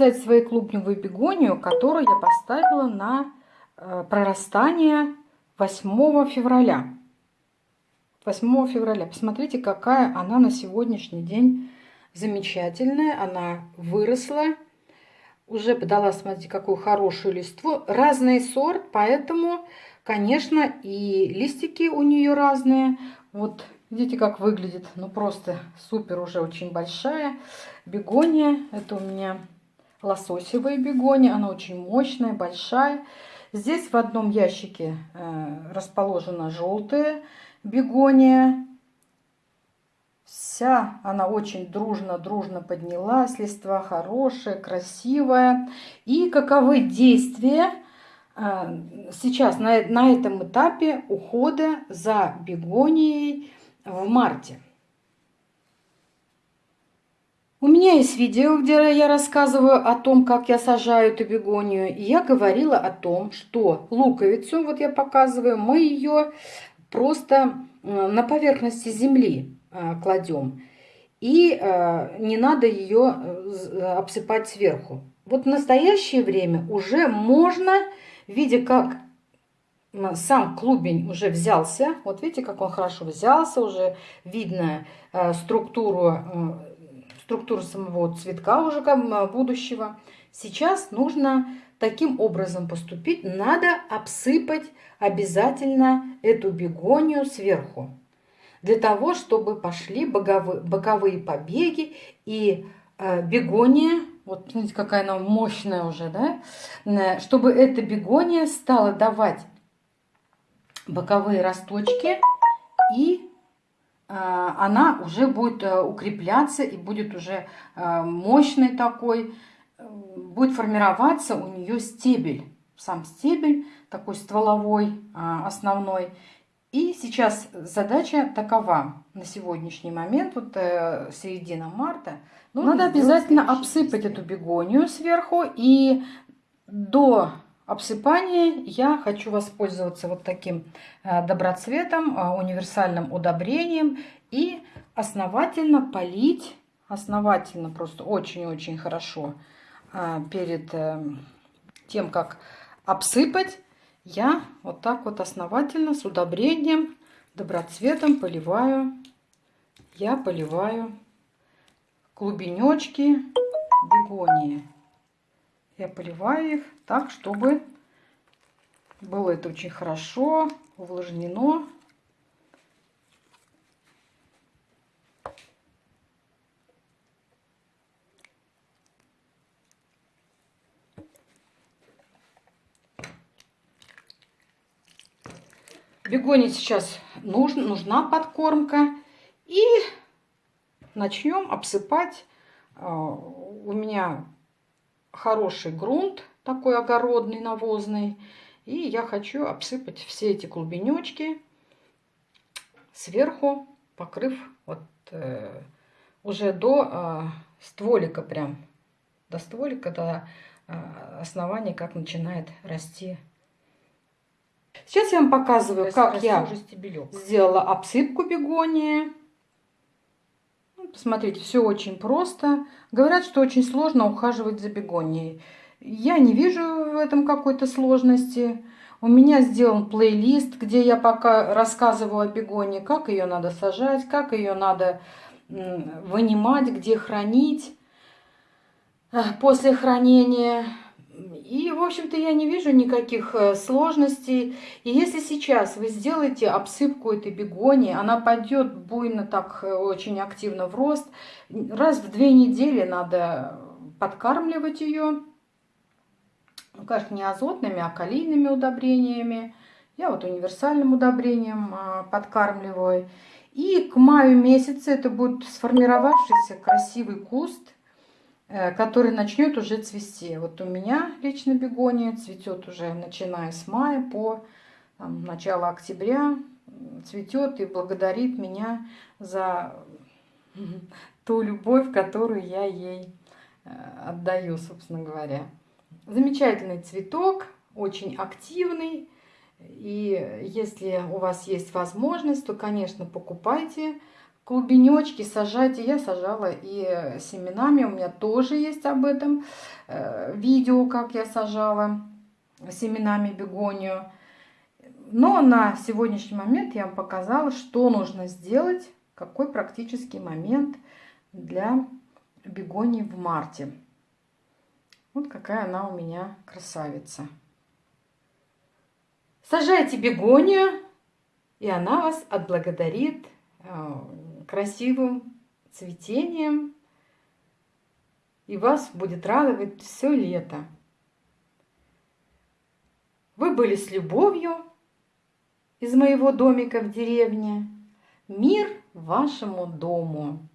показать свою клубневую бегонию, которую я поставила на э, прорастание 8 февраля. 8 февраля. Посмотрите, какая она на сегодняшний день замечательная. Она выросла. Уже подала, смотрите, какую хорошую листву. Разный сорт, поэтому, конечно, и листики у нее разные. Вот видите, как выглядит. Ну, просто супер, уже очень большая. Бегония. Это у меня лососевая бегония. Она очень мощная, большая. Здесь в одном ящике э, расположена желтая бегония. Вся она очень дружно-дружно поднялась. Листва хорошая, красивая. И каковы действия э, сейчас на, на этом этапе ухода за бегонией в марте? У меня есть видео, где я рассказываю о том, как я сажаю эту бегонию. И я говорила о том, что луковицу, вот я показываю, мы ее просто э, на поверхности земли э, кладем. И э, не надо ее обсыпать сверху. Вот в настоящее время уже можно, видя как сам клубень уже взялся, вот видите, как он хорошо взялся, уже видно структуру структуру самого цветка уже будущего. Сейчас нужно таким образом поступить. Надо обсыпать обязательно эту бегонию сверху. Для того, чтобы пошли боковые, побеги и э, бегония, вот смотрите, какая она мощная уже, да, чтобы эта бегония стала давать боковые росточки и а, она уже будет э, укрепляться и будет уже э, мощный такой, э, будет формироваться у нее стебель. Сам стебель такой стволовой, основной. И сейчас задача такова на сегодняшний момент, вот середина марта. Ну, Надо обязательно обсыпать эту бегонию сверху и до обсыпание. Я хочу воспользоваться вот таким э, доброцветом, э, универсальным удобрением и основательно полить, основательно просто очень-очень хорошо э, перед тем, как обсыпать, я вот так вот основательно с удобрением, доброцветом поливаю, я поливаю клубенечки бегонии. Я поливаю их так, чтобы было это очень хорошо увлажнено. Бегоне сейчас нужна, нужна подкормка. И начнем обсыпать. А, у меня хороший грунт, такой огородный, навозный. И я хочу обсыпать все эти клубенечки сверху, покрыв вот э, уже до э, стволика прям, до стволика, до э, основания, как начинает расти. Сейчас я вам показываю, как я сделала обсыпку бегонии. Посмотрите, все очень просто. Говорят, что очень сложно ухаживать за бегонией. Я не вижу в этом какой-то сложности. У меня сделан плейлист, где я пока рассказываю о бегонии, как ее надо сажать, как ее надо вынимать, где хранить э, после хранения. И, в общем-то, я не вижу никаких э, сложностей. И если сейчас вы сделаете обсыпку этой бегонии, она пойдет буйно так э, очень активно в рост. Раз в две недели надо подкармливать ее. Ну, конечно, не азотными, а калийными удобрениями. Я вот универсальным удобрением а, подкармливаю. И к маю месяце это будет сформировавшийся красивый куст – Э, который начнет уже цвести. Вот у меня лично бегония цветет уже начиная с мая по там, начало октября. Цветет и благодарит меня за ту любовь, которую я ей э, отдаю, собственно говоря. Замечательный цветок, очень активный. И если у вас есть возможность, то, конечно, покупайте клубенечки сажайте. Я сажала и семенами. У меня тоже есть об этом э, видео, как я сажала семенами бегонию. Но на сегодняшний момент я вам показала, что нужно сделать, какой практический момент для бегонии в марте. Вот какая она у меня красавица. Сажайте бегонию, и она вас отблагодарит красивым цветением, и вас будет радовать все лето. Вы были с любовью из моего домика в деревне. Мир вашему дому.